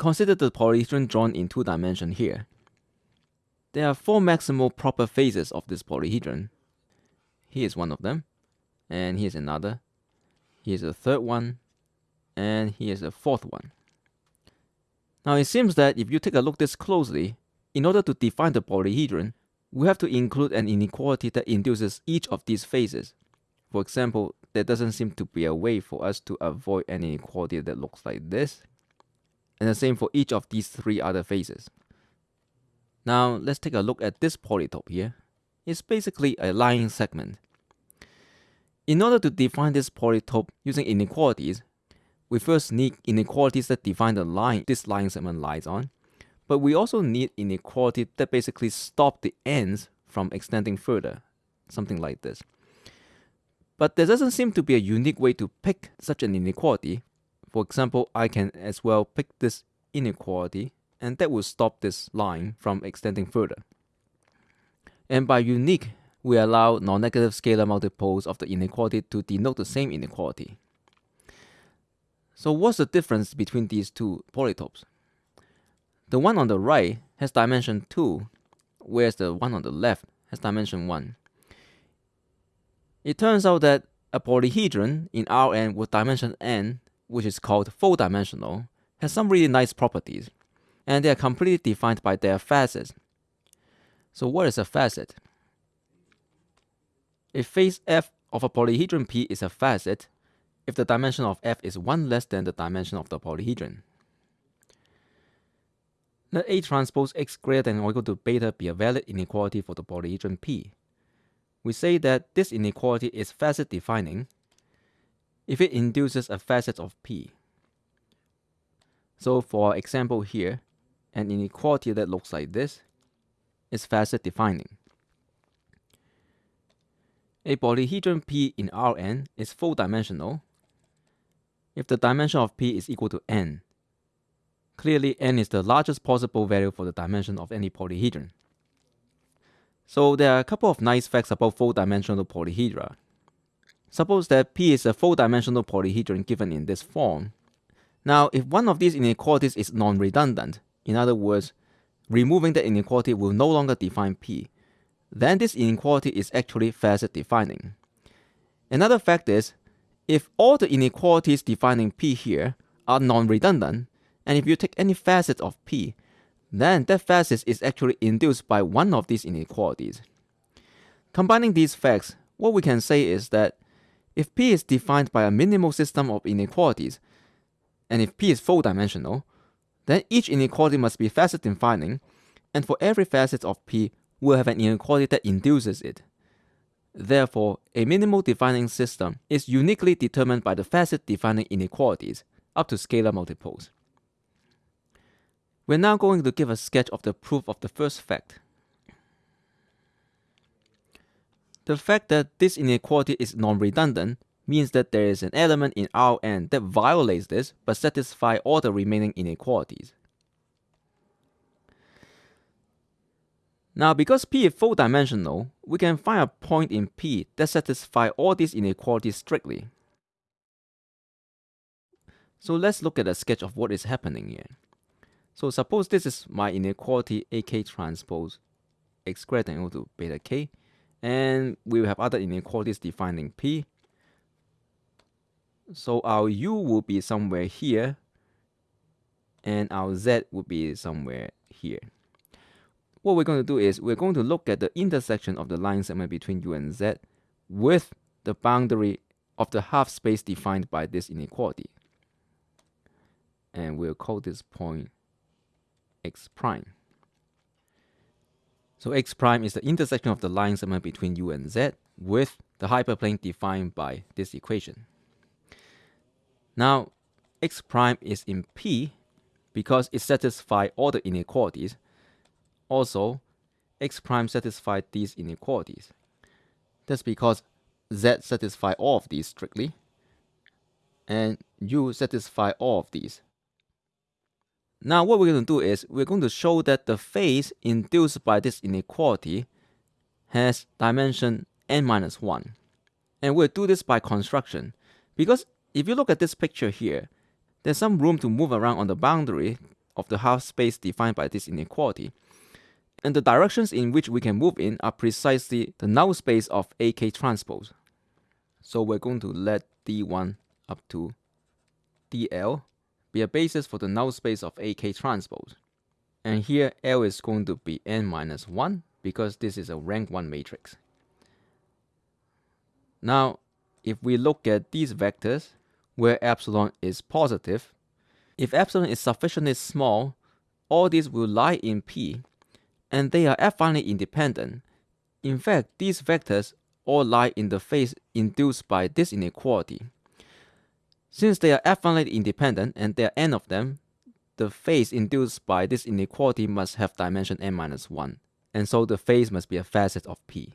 consider the polyhedron drawn in two dimensions here. There are four maximal proper faces of this polyhedron. Here is one of them, and here's another. Here's a third one, and here's a fourth one. Now it seems that if you take a look this closely, in order to define the polyhedron, we have to include an inequality that induces each of these faces. For example, there doesn't seem to be a way for us to avoid an inequality that looks like this. And the same for each of these three other faces. Now let's take a look at this polytope here. It's basically a line segment. In order to define this polytope using inequalities, we first need inequalities that define the line this line segment lies on, but we also need inequality that basically stop the ends from extending further, something like this. But there doesn't seem to be a unique way to pick such an inequality. For example, I can as well pick this inequality and that will stop this line from extending further. And by unique, we allow non-negative scalar multiples of the inequality to denote the same inequality. So what's the difference between these two polytopes? The one on the right has dimension 2, whereas the one on the left has dimension 1. It turns out that a polyhedron in Rn with dimension n, which is called full dimensional, has some really nice properties, and they are completely defined by their facets. So what is a facet? A face f of a polyhedron P is a facet if the dimension of f is 1 less than the dimension of the polyhedron. Let A transpose x greater than or equal to beta be a valid inequality for the polyhedron P we say that this inequality is facet defining if it induces a facet of P. So for example here, an inequality that looks like this is facet defining. A polyhedron P in Rn is full dimensional if the dimension of P is equal to n. Clearly n is the largest possible value for the dimension of any polyhedron. So there are a couple of nice facts about full-dimensional polyhedra. Suppose that P is a full-dimensional polyhedron given in this form. Now, if one of these inequalities is non-redundant, in other words, removing the inequality will no longer define P, then this inequality is actually facet defining. Another fact is, if all the inequalities defining P here are non-redundant, and if you take any facet of P, then that facet is actually induced by one of these inequalities. Combining these facts, what we can say is that if P is defined by a minimal system of inequalities, and if P is full dimensional, then each inequality must be facet defining, and for every facet of P, we'll have an inequality that induces it. Therefore, a minimal defining system is uniquely determined by the facet defining inequalities up to scalar multiples. We're now going to give a sketch of the proof of the first fact. The fact that this inequality is non-redundant means that there is an element in Rn that violates this but satisfies all the remaining inequalities. Now because P is full dimensional, we can find a point in P that satisfies all these inequalities strictly. So let's look at a sketch of what is happening here. So suppose this is my inequality AK transpose x greater than equal to beta k, and we will have other inequalities defining P. So our U will be somewhere here, and our Z will be somewhere here. What we're going to do is we're going to look at the intersection of the line segment between U and Z with the boundary of the half space defined by this inequality. And we'll call this point x prime. So x prime is the intersection of the line segment between u and z with the hyperplane defined by this equation. Now, x prime is in P because it satisfies all the inequalities. Also, x prime satisfies these inequalities. That's because z satisfies all of these strictly, and u satisfies all of these now what we're going to do is we're going to show that the face induced by this inequality has dimension n minus 1. And we'll do this by construction. Because if you look at this picture here, there's some room to move around on the boundary of the half space defined by this inequality. And the directions in which we can move in are precisely the null space of AK transpose. So we're going to let D1 up to DL be a basis for the null space of AK transpose. And here L is going to be n minus 1 because this is a rank 1 matrix. Now, if we look at these vectors where epsilon is positive, if epsilon is sufficiently small, all these will lie in P, and they are affinely independent. In fact, these vectors all lie in the face induced by this inequality. Since they are affinely independent and there are n of them, the face induced by this inequality must have dimension n minus 1, and so the face must be a facet of P.